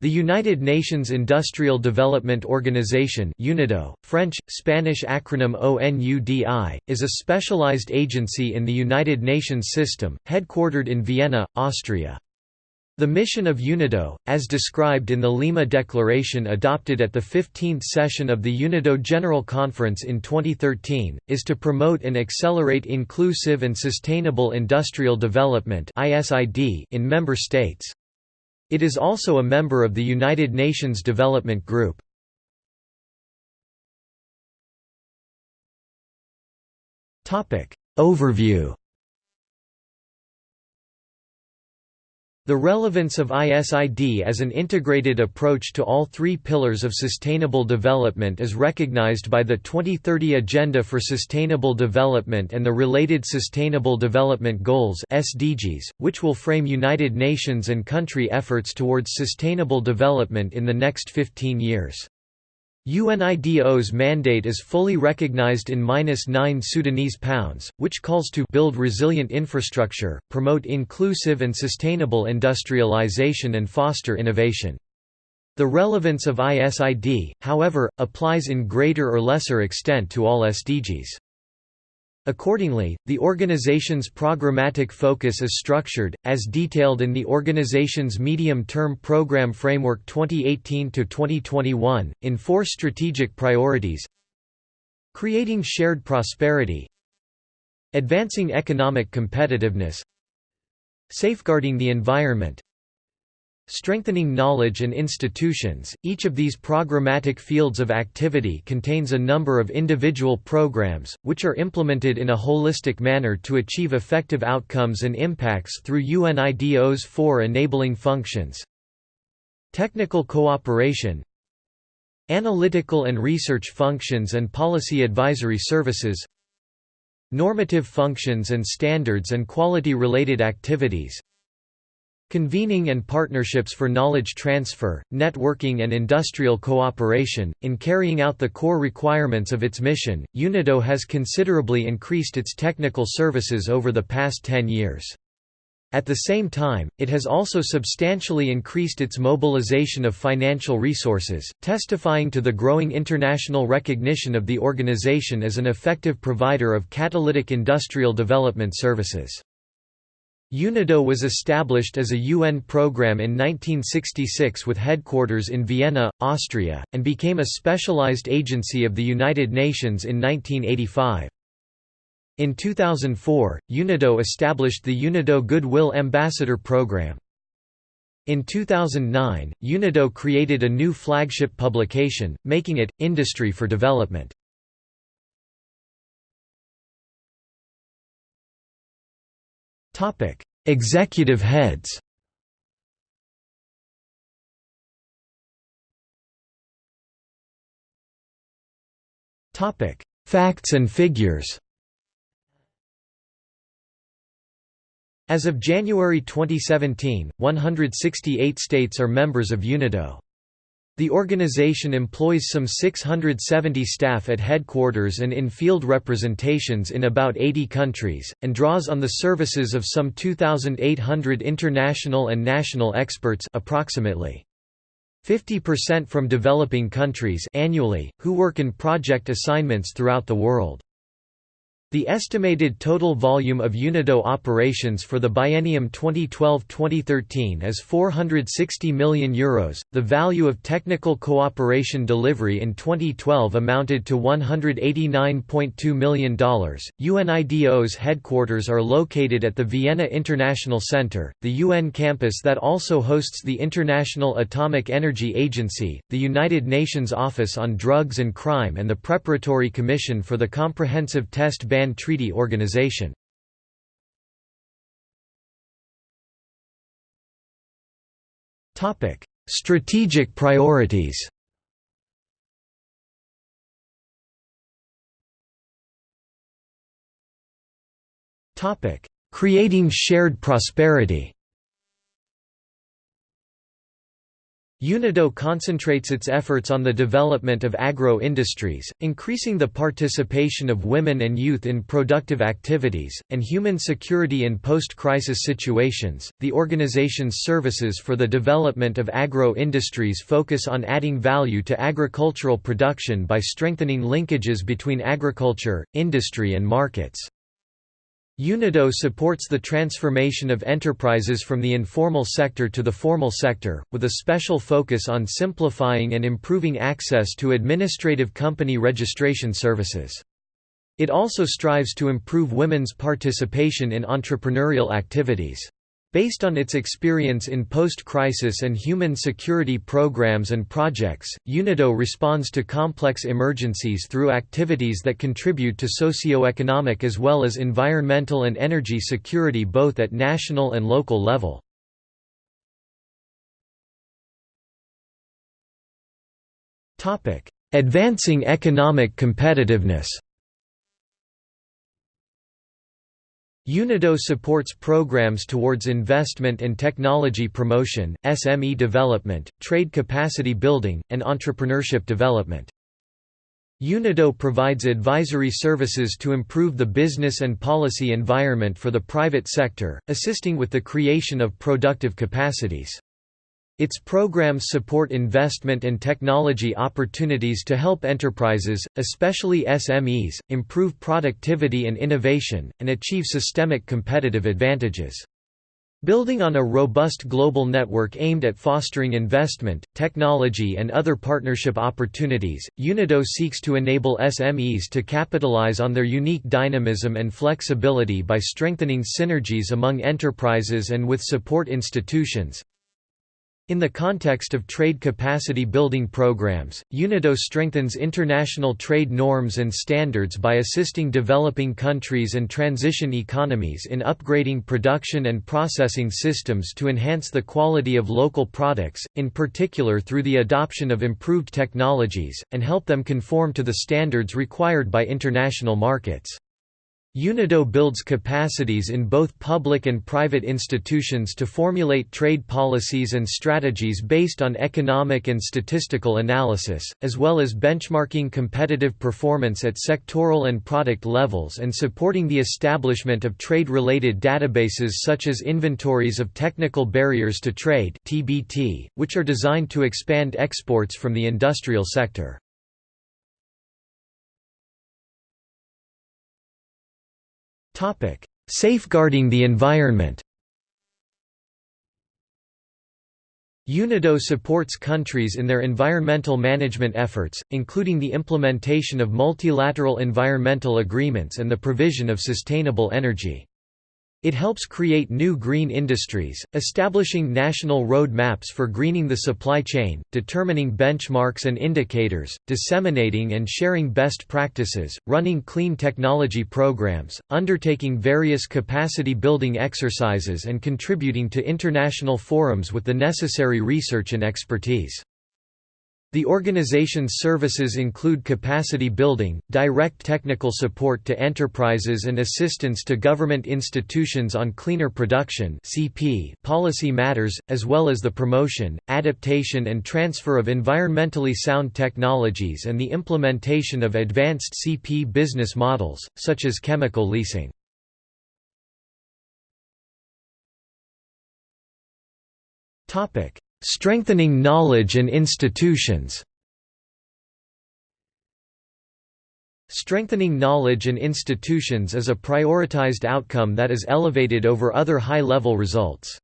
The United Nations Industrial Development Organization UNIDO, French, Spanish acronym ONUDI, is a specialized agency in the United Nations system, headquartered in Vienna, Austria. The mission of UNIDO, as described in the Lima Declaration adopted at the 15th session of the UNIDO General Conference in 2013, is to promote and accelerate inclusive and sustainable industrial development in member states. It is also a member of the United Nations Development Group. Overview The relevance of ISID as an integrated approach to all three pillars of sustainable development is recognized by the 2030 Agenda for Sustainable Development and the related Sustainable Development Goals (SDGs), which will frame United Nations and country efforts towards sustainable development in the next 15 years. UNIDO's mandate is fully recognized in 9 Sudanese pounds, which calls to build resilient infrastructure, promote inclusive and sustainable industrialization and foster innovation. The relevance of ISID, however, applies in greater or lesser extent to all SDGs. Accordingly, the organization's programmatic focus is structured, as detailed in the organization's Medium-Term Program Framework 2018–2021, in four strategic priorities. Creating shared prosperity. Advancing economic competitiveness. Safeguarding the environment Strengthening knowledge and institutions. Each of these programmatic fields of activity contains a number of individual programs, which are implemented in a holistic manner to achieve effective outcomes and impacts through UNIDO's four enabling functions technical cooperation, analytical and research functions and policy advisory services, normative functions and standards and quality-related activities, Convening and partnerships for knowledge transfer, networking and industrial cooperation. In carrying out the core requirements of its mission, UNIDO has considerably increased its technical services over the past 10 years. At the same time, it has also substantially increased its mobilization of financial resources, testifying to the growing international recognition of the organization as an effective provider of catalytic industrial development services. UNIDO was established as a UN program in 1966 with headquarters in Vienna, Austria, and became a specialized agency of the United Nations in 1985. In 2004, UNIDO established the UNIDO Goodwill Ambassador Program. In 2009, UNIDO created a new flagship publication, making it, Industry for Development. Executive heads. Topic: Facts and figures. As of January 2017, 168 states are members of UNIDO. The organization employs some 670 staff at headquarters and in field representations in about 80 countries, and draws on the services of some 2,800 international and national experts approximately 50% from developing countries annually, who work in project assignments throughout the world. The estimated total volume of UNIDO operations for the biennium 2012-2013 is €460 million. Euros. The value of technical cooperation delivery in 2012 amounted to $189.2 million. UNIDO's headquarters are located at the Vienna International Center, the UN campus that also hosts the International Atomic Energy Agency, the United Nations Office on Drugs and Crime, and the Preparatory Commission for the Comprehensive Test Ban Ban Treaty Organization. Topic: Strategic priorities Topic: Creating shared prosperity UNIDO concentrates its efforts on the development of agro-industries, increasing the participation of women and youth in productive activities, and human security in post-crisis situations. The organization's services for the development of agro-industries focus on adding value to agricultural production by strengthening linkages between agriculture, industry and markets. UNIDO supports the transformation of enterprises from the informal sector to the formal sector, with a special focus on simplifying and improving access to administrative company registration services. It also strives to improve women's participation in entrepreneurial activities. Based on its experience in post-crisis and human security programs and projects, UNIDO responds to complex emergencies through activities that contribute to socio-economic as well as environmental and energy security both at national and local level. Advancing economic competitiveness UNIDO supports programs towards investment and technology promotion, SME development, trade capacity building, and entrepreneurship development. UNIDO provides advisory services to improve the business and policy environment for the private sector, assisting with the creation of productive capacities. Its programs support investment and technology opportunities to help enterprises, especially SMEs, improve productivity and innovation, and achieve systemic competitive advantages. Building on a robust global network aimed at fostering investment, technology and other partnership opportunities, UNIDO seeks to enable SMEs to capitalize on their unique dynamism and flexibility by strengthening synergies among enterprises and with support institutions, in the context of trade capacity building programs, UNIDO strengthens international trade norms and standards by assisting developing countries and transition economies in upgrading production and processing systems to enhance the quality of local products, in particular through the adoption of improved technologies, and help them conform to the standards required by international markets. UNIDO builds capacities in both public and private institutions to formulate trade policies and strategies based on economic and statistical analysis, as well as benchmarking competitive performance at sectoral and product levels and supporting the establishment of trade-related databases such as inventories of technical barriers to trade which are designed to expand exports from the industrial sector. Safeguarding the environment UNIDO supports countries in their environmental management efforts, including the implementation of multilateral environmental agreements and the provision of sustainable energy. It helps create new green industries, establishing national road maps for greening the supply chain, determining benchmarks and indicators, disseminating and sharing best practices, running clean technology programs, undertaking various capacity building exercises and contributing to international forums with the necessary research and expertise. The organization's services include capacity building, direct technical support to enterprises and assistance to government institutions on cleaner production (CP) policy matters, as well as the promotion, adaptation and transfer of environmentally sound technologies and the implementation of advanced CP business models, such as chemical leasing. Topic: Strengthening knowledge and institutions Strengthening knowledge and institutions is a prioritized outcome that is elevated over other high-level results.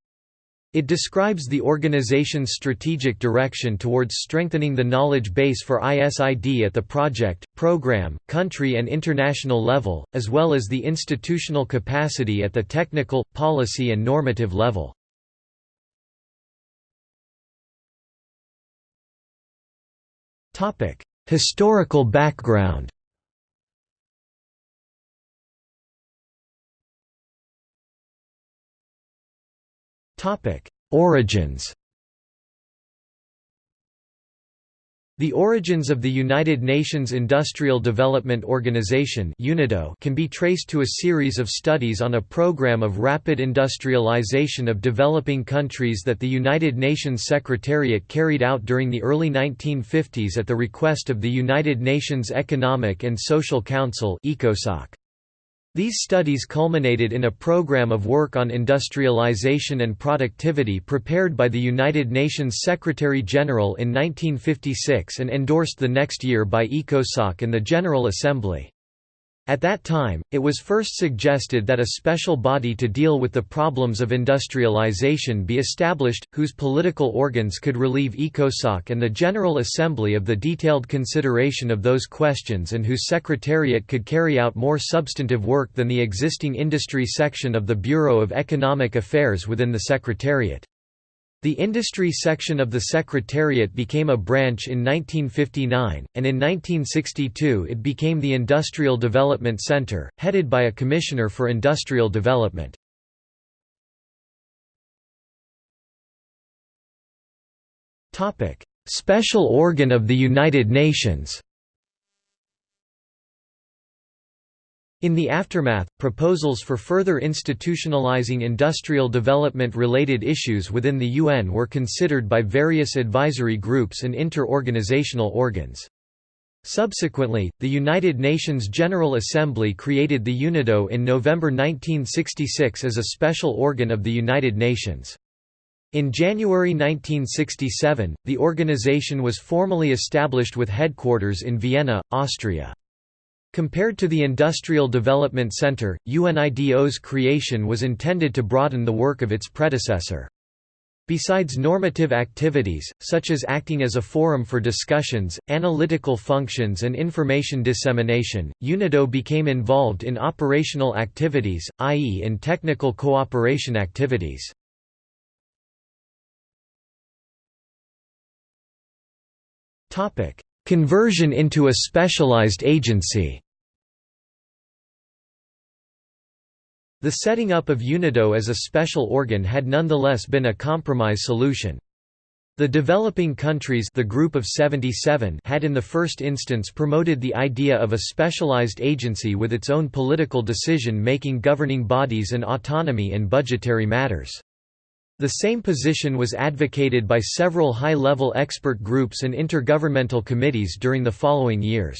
It describes the organization's strategic direction towards strengthening the knowledge base for ISID at the project, program, country and international level, as well as the institutional capacity at the technical, policy and normative level. Topic: Historical background. Topic: Origins. The origins of the United Nations Industrial Development Organization can be traced to a series of studies on a program of rapid industrialization of developing countries that the United Nations Secretariat carried out during the early 1950s at the request of the United Nations Economic and Social Council ECOSOC. These studies culminated in a program of work on industrialization and productivity prepared by the United Nations Secretary-General in 1956 and endorsed the next year by ECOSOC and the General Assembly. At that time, it was first suggested that a special body to deal with the problems of industrialization be established, whose political organs could relieve ECOSOC and the General Assembly of the detailed consideration of those questions and whose secretariat could carry out more substantive work than the existing industry section of the Bureau of Economic Affairs within the Secretariat. The industry section of the Secretariat became a branch in 1959, and in 1962 it became the Industrial Development Center, headed by a Commissioner for Industrial Development. Special organ of the United Nations In the aftermath, proposals for further institutionalizing industrial development-related issues within the UN were considered by various advisory groups and inter-organizational organs. Subsequently, the United Nations General Assembly created the UNIDO in November 1966 as a special organ of the United Nations. In January 1967, the organization was formally established with headquarters in Vienna, Austria. Compared to the Industrial Development Center, UNIDO's creation was intended to broaden the work of its predecessor. Besides normative activities, such as acting as a forum for discussions, analytical functions and information dissemination, UNIDO became involved in operational activities, i.e. in technical cooperation activities. Conversion into a specialized agency The setting up of UNIDO as a special organ had nonetheless been a compromise solution. The developing countries the group of 77 had in the first instance promoted the idea of a specialized agency with its own political decision-making governing bodies and autonomy in budgetary matters. The same position was advocated by several high-level expert groups and intergovernmental committees during the following years.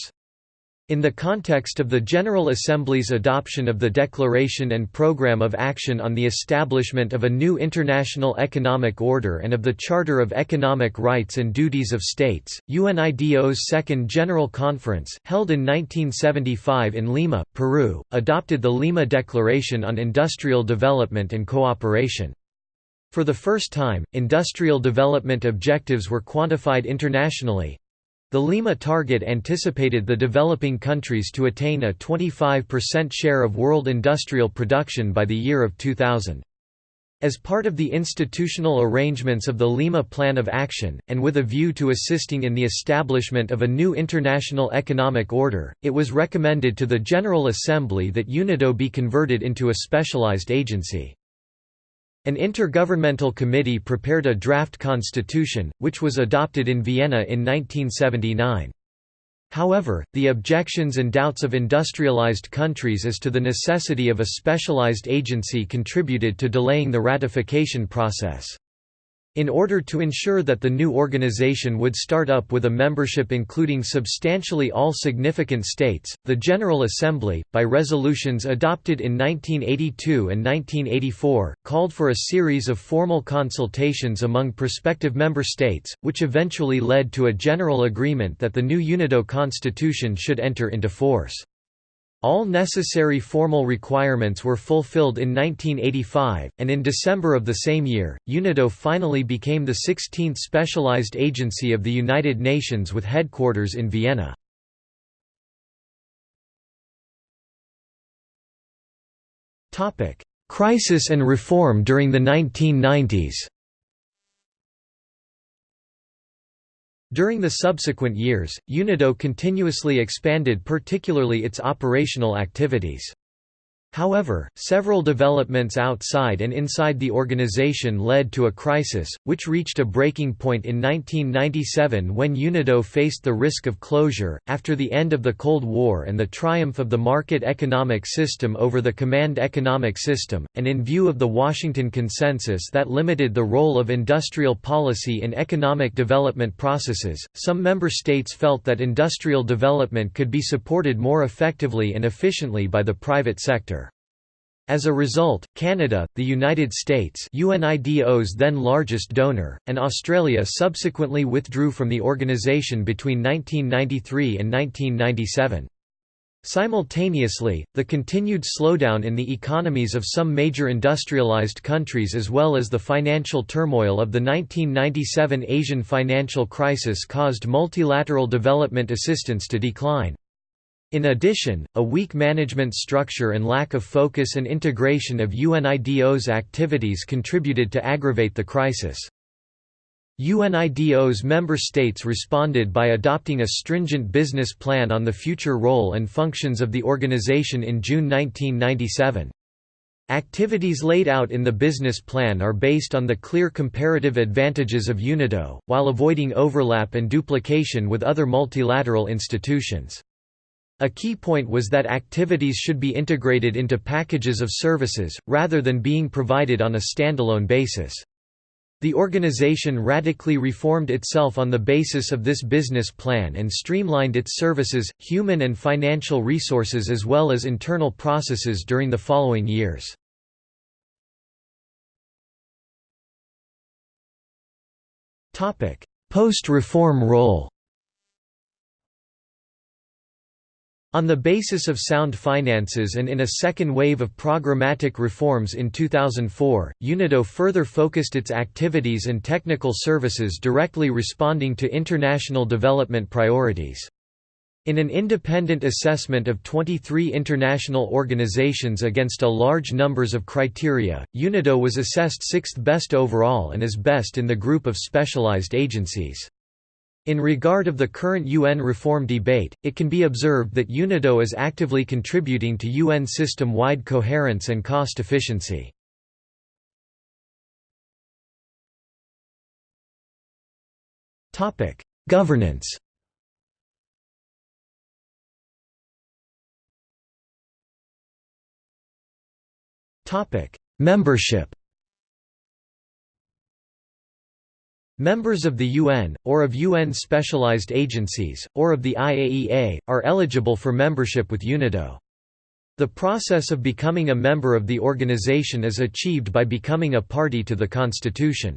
In the context of the General Assembly's adoption of the Declaration and Programme of Action on the Establishment of a New International Economic Order and of the Charter of Economic Rights and Duties of States, UNIDO's Second General Conference, held in 1975 in Lima, Peru, adopted the Lima Declaration on Industrial Development and Cooperation. For the first time, industrial development objectives were quantified internationally, the Lima target anticipated the developing countries to attain a 25% share of world industrial production by the year of 2000. As part of the institutional arrangements of the Lima Plan of Action, and with a view to assisting in the establishment of a new international economic order, it was recommended to the General Assembly that UNIDO be converted into a specialized agency. An intergovernmental committee prepared a draft constitution, which was adopted in Vienna in 1979. However, the objections and doubts of industrialized countries as to the necessity of a specialized agency contributed to delaying the ratification process. In order to ensure that the new organization would start up with a membership including substantially all significant states, the General Assembly, by resolutions adopted in 1982 and 1984, called for a series of formal consultations among prospective member states, which eventually led to a general agreement that the new UNIDO constitution should enter into force. All necessary formal requirements were fulfilled in 1985, and in December of the same year, UNIDO finally became the 16th specialized agency of the United Nations with headquarters in Vienna. Crisis and reform during the 1990s During the subsequent years, UNIDO continuously expanded particularly its operational activities. However, several developments outside and inside the organization led to a crisis, which reached a breaking point in 1997 when UNIDO faced the risk of closure. After the end of the Cold War and the triumph of the market economic system over the command economic system, and in view of the Washington Consensus that limited the role of industrial policy in economic development processes, some member states felt that industrial development could be supported more effectively and efficiently by the private sector. As a result, Canada, the United States UNIDO's then largest donor, and Australia subsequently withdrew from the organisation between 1993 and 1997. Simultaneously, the continued slowdown in the economies of some major industrialized countries as well as the financial turmoil of the 1997 Asian financial crisis caused multilateral development assistance to decline. In addition, a weak management structure and lack of focus and integration of UNIDO's activities contributed to aggravate the crisis. UNIDO's member states responded by adopting a stringent business plan on the future role and functions of the organization in June 1997. Activities laid out in the business plan are based on the clear comparative advantages of UNIDO, while avoiding overlap and duplication with other multilateral institutions. A key point was that activities should be integrated into packages of services, rather than being provided on a standalone basis. The organization radically reformed itself on the basis of this business plan and streamlined its services, human and financial resources as well as internal processes during the following years. Post-reform role On the basis of sound finances and in a second wave of programmatic reforms in 2004, UNIDO further focused its activities and technical services directly responding to international development priorities. In an independent assessment of 23 international organizations against a large numbers of criteria, UNIDO was assessed sixth best overall and is best in the group of specialized agencies. In regard of the current UN reform debate, it can be observed that UNIDO is actively contributing to UN system-wide coherence and cost efficiency. Governance Membership Members of the UN, or of UN specialized agencies, or of the IAEA, are eligible for membership with UNIDO. The process of becoming a member of the organization is achieved by becoming a party to the Constitution.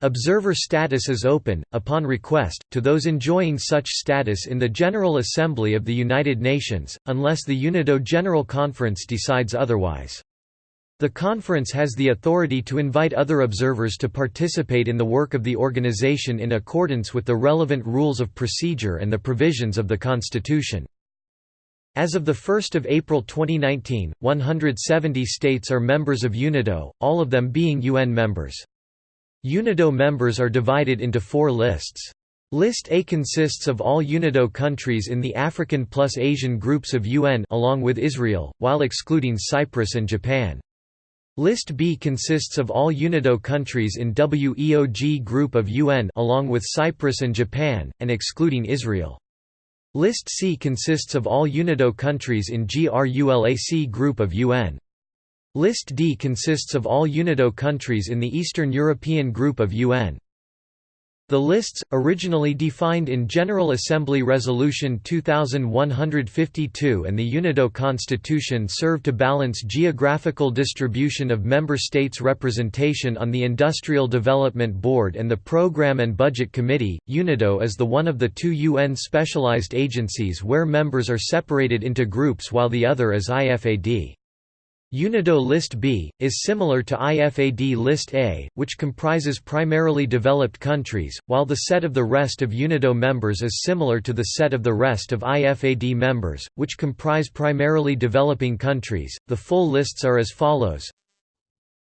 Observer status is open, upon request, to those enjoying such status in the General Assembly of the United Nations, unless the UNIDO General Conference decides otherwise. The conference has the authority to invite other observers to participate in the work of the organization in accordance with the relevant rules of procedure and the provisions of the Constitution. As of 1 April 2019, 170 states are members of UNIDO, all of them being UN members. UNIDO members are divided into four lists. List A consists of all UNIDO countries in the African plus Asian groups of UN along with Israel, while excluding Cyprus and Japan. List B consists of all UNIDO countries in WEOG group of UN along with Cyprus and Japan, and excluding Israel. List C consists of all UNIDO countries in GRULAC group of UN. List D consists of all UNIDO countries in the Eastern European group of UN. The lists, originally defined in General Assembly Resolution 2152 and the UNIDO Constitution serve to balance geographical distribution of member states' representation on the Industrial Development Board and the Program and Budget Committee. UNIDO is the one of the two UN specialized agencies where members are separated into groups while the other is IFAD. UNIDO List B, is similar to IFAD List A, which comprises primarily developed countries, while the set of the rest of UNIDO members is similar to the set of the rest of IFAD members, which comprise primarily developing countries. The full lists are as follows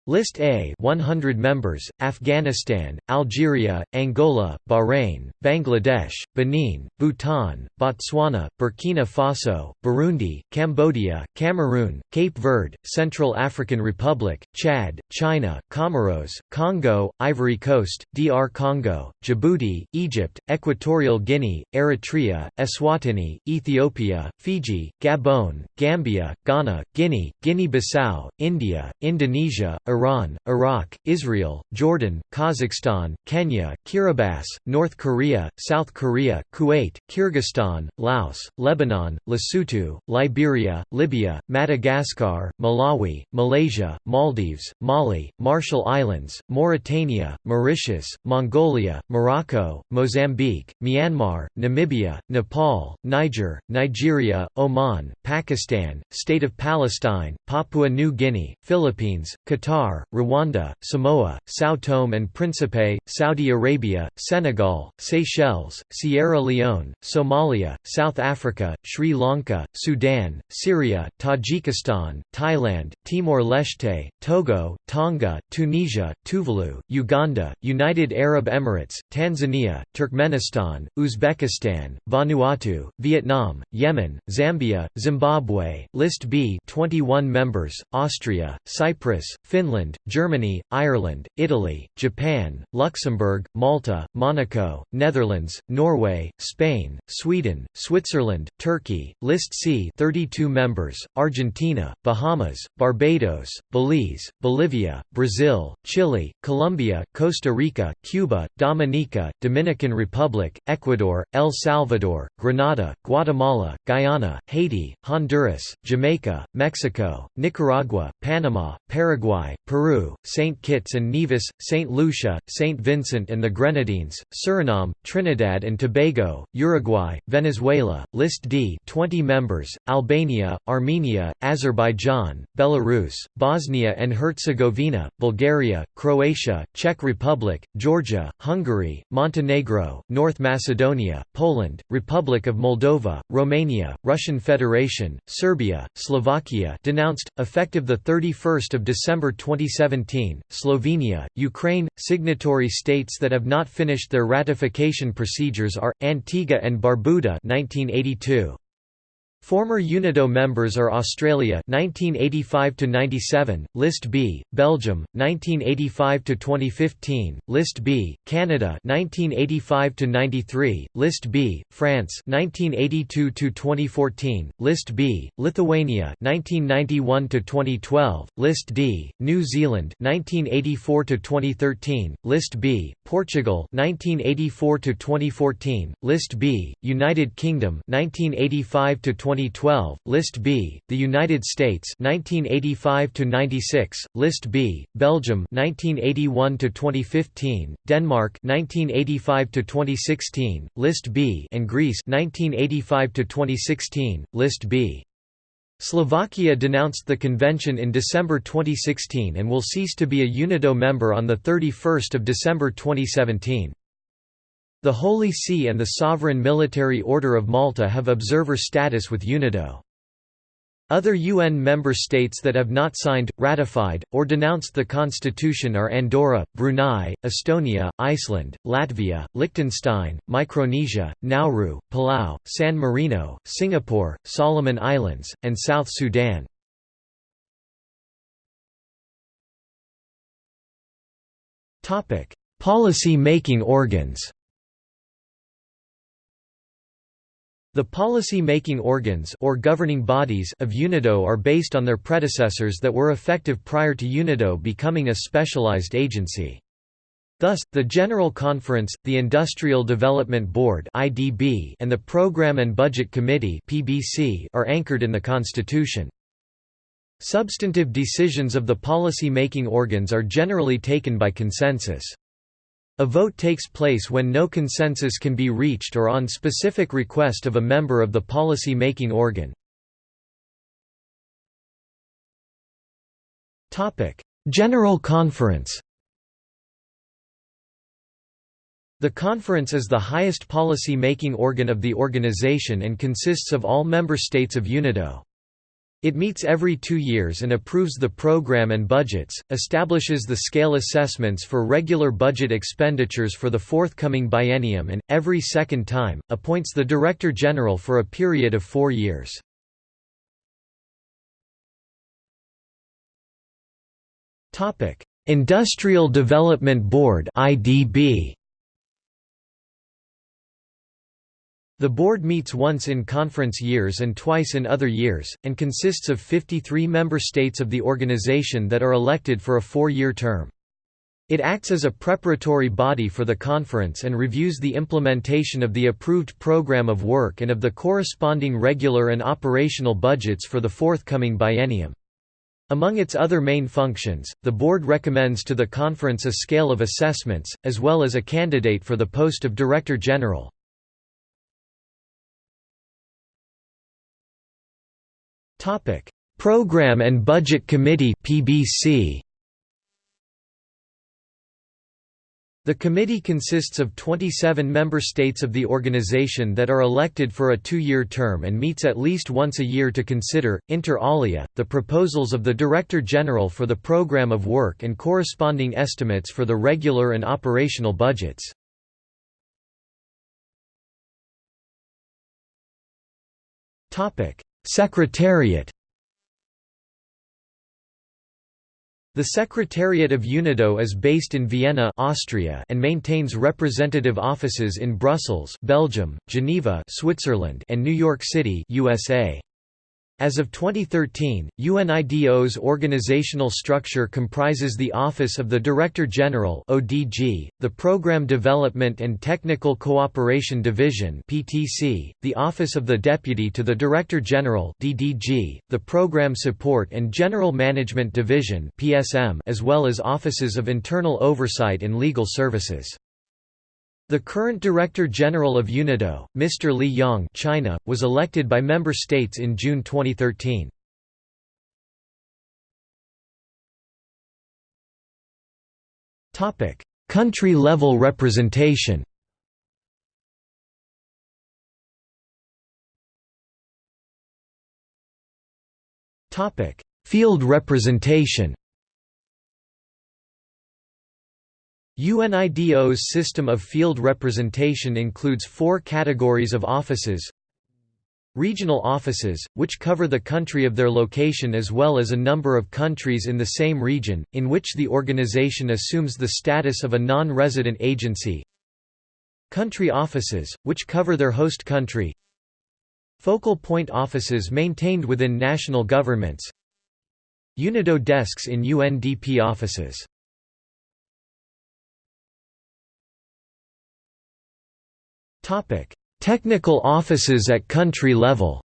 List A 100 members, Afghanistan, Algeria, Angola, Bahrain, Bangladesh, Benin, Bhutan, Botswana, Burkina Faso, Burundi, Cambodia, Cameroon, Cape Verde, Central African Republic, Chad, China, Comoros, Congo, Ivory Coast, DR Congo, Djibouti, Egypt, Equatorial Guinea, Eritrea, Eswatini, Ethiopia, Fiji, Gabon, Gambia, Ghana, Guinea, Guinea-Bissau, India, Indonesia, Iran, Iraq, Israel, Jordan, Kazakhstan, Kenya, Kiribati, North Korea, South Korea, Kuwait, Kyrgyzstan, Laos, Lebanon, Lesotho, Liberia, Libya, Madagascar, Malawi, Malaysia, Maldives, Mali, Marshall Islands, Mauritania, Mauritius, Mongolia, Morocco, Mozambique, Myanmar, Namibia, Nepal, Niger, Nigeria, Oman, Pakistan, State of Palestine, Papua New Guinea, Philippines, Qatar, Rwanda, Samoa, São Tome and Príncipe, Saudi Arabia, Senegal, Seychelles, Sierra Leone, Somalia, South Africa, Sri Lanka, Sudan, Syria, Tajikistan, Thailand, Timor-Leste, Togo, Tonga, Tunisia, Tuvalu, Uganda, United Arab Emirates, Tanzania, Turkmenistan, Uzbekistan, Vanuatu, Vietnam, Yemen, Zambia, Zimbabwe, List B 21 members, Austria, Cyprus, Finland Finland, Germany, Ireland, Italy, Japan, Luxembourg, Malta, Monaco, Netherlands, Norway, Spain, Sweden, Switzerland, Turkey, List C 32 members, Argentina, Bahamas, Barbados, Belize, Bolivia, Brazil, Chile, Colombia, Costa Rica, Cuba, Dominica, Dominican Republic, Ecuador, El Salvador, Grenada, Guatemala, Guyana, Haiti, Honduras, Jamaica, Mexico, Nicaragua, Panama, Paraguay, Peru, St. Kitts and Nevis, St. Lucia, St. Vincent and the Grenadines, Suriname, Trinidad and Tobago, Uruguay, Venezuela, List D 20 members, Albania, Armenia, Azerbaijan, Belarus, Bosnia and Herzegovina, Bulgaria, Croatia, Czech Republic, Georgia, Hungary, Montenegro, North Macedonia, Poland, Republic of Moldova, Romania, Russian Federation, Serbia, Slovakia denounced, effective 31 December 20 2017, Slovenia, Ukraine, signatory states that have not finished their ratification procedures are, Antigua and Barbuda 1982. Former UNIDO members are Australia 1985 to 97, List B, Belgium 1985 to 2015, List B, Canada 1985 to 93, List B, France 1982 to 2014, List B, Lithuania 1991 to 2012, List D, New Zealand 1984 to 2013, List B, Portugal 1984 to 2014, List B, United Kingdom 1985 to 2012, List B, the United States 1985 to 96, List B, Belgium 1981 to 2015, Denmark 1985 to 2016, List B, and Greece 1985 to 2016, List B. Slovakia denounced the convention in December 2016 and will cease to be a UNIDO member on 31 December 2017. The Holy See and the Sovereign Military Order of Malta have observer status with UNIDO. Other UN member states that have not signed, ratified, or denounced the constitution are Andorra, Brunei, Estonia, Iceland, Latvia, Liechtenstein, Micronesia, Nauru, Palau, San Marino, Singapore, Solomon Islands, and South Sudan. Policy-making organs The policy-making organs or governing bodies of UNIDO are based on their predecessors that were effective prior to UNIDO becoming a specialized agency. Thus, the General Conference, the Industrial Development Board and the Program and Budget Committee are anchored in the Constitution. Substantive decisions of the policy-making organs are generally taken by consensus. A vote takes place when no consensus can be reached or on specific request of a member of the policy-making organ. General Conference The conference is the highest policy-making organ of the organization and consists of all member states of UNIDO. It meets every two years and approves the program and budgets, establishes the scale assessments for regular budget expenditures for the forthcoming biennium and, every second time, appoints the Director General for a period of four years. Industrial Development Board IDB The board meets once in conference years and twice in other years, and consists of 53 member states of the organization that are elected for a four-year term. It acts as a preparatory body for the conference and reviews the implementation of the approved program of work and of the corresponding regular and operational budgets for the forthcoming biennium. Among its other main functions, the board recommends to the conference a scale of assessments, as well as a candidate for the post of Director General. Topic: Program and Budget Committee (PBC). The committee consists of 27 member states of the organization that are elected for a two-year term and meets at least once a year to consider, inter alia, the proposals of the Director General for the program of work and corresponding estimates for the regular and operational budgets. Topic: Secretariat The Secretariat of UNIDO is based in Vienna Austria and maintains representative offices in Brussels Belgium, Geneva Switzerland and New York City USA. As of 2013, UNIDO's organizational structure comprises the Office of the Director General (ODG), the Program Development and Technical Cooperation Division (PTC), the Office of the Deputy to the Director General (DDG), the Program Support and General Management Division (PSM), as well as offices of internal oversight and legal services. The current Director General of UNIDO, Mr. Li Yong China, was elected by member states in June 2013. Country-level representation Field representation UNIDO's system of field representation includes four categories of offices. Regional offices, which cover the country of their location as well as a number of countries in the same region, in which the organization assumes the status of a non-resident agency. Country offices, which cover their host country. Focal point offices maintained within national governments. UNIDO desks in UNDP offices Technical offices at country level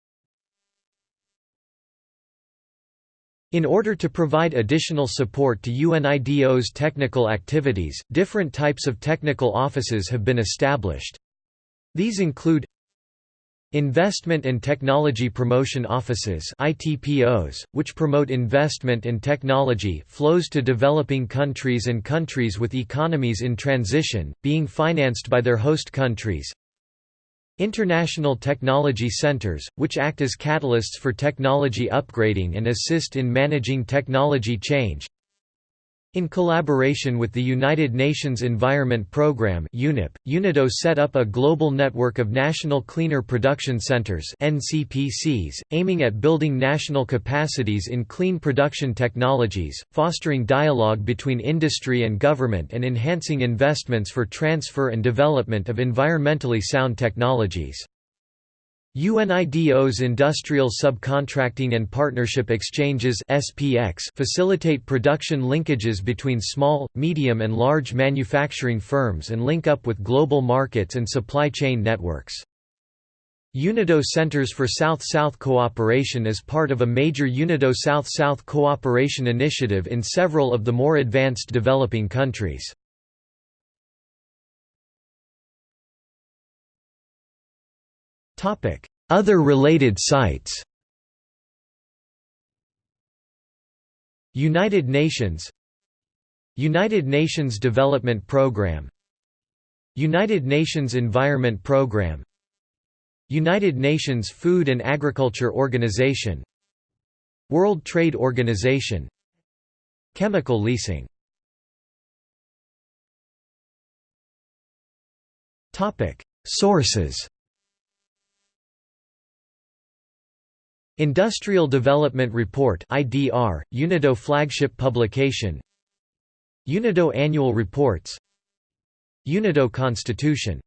In order to provide additional support to UNIDO's technical activities, different types of technical offices have been established. These include Investment and Technology Promotion Offices ITPOs, which promote investment and technology flows to developing countries and countries with economies in transition, being financed by their host countries. International Technology Centers, which act as catalysts for technology upgrading and assist in managing technology change in collaboration with the United Nations Environment Programme UNEP, UNIDO set up a global network of National Cleaner Production Centers NCPCs, aiming at building national capacities in clean production technologies, fostering dialogue between industry and government and enhancing investments for transfer and development of environmentally sound technologies. UNIDO's Industrial Subcontracting and Partnership Exchanges SPX facilitate production linkages between small, medium and large manufacturing firms and link up with global markets and supply chain networks. UNIDO Centers for South-South Cooperation is part of a major UNIDO South-South Cooperation initiative in several of the more advanced developing countries. Other related sites United Nations United Nations Development Programme United Nations Environment Programme United Nations Food and Agriculture Organization World Trade Organization Chemical leasing Sources Industrial Development Report IDR, UNIDO flagship publication. UNIDO Annual Reports. UNIDO Constitution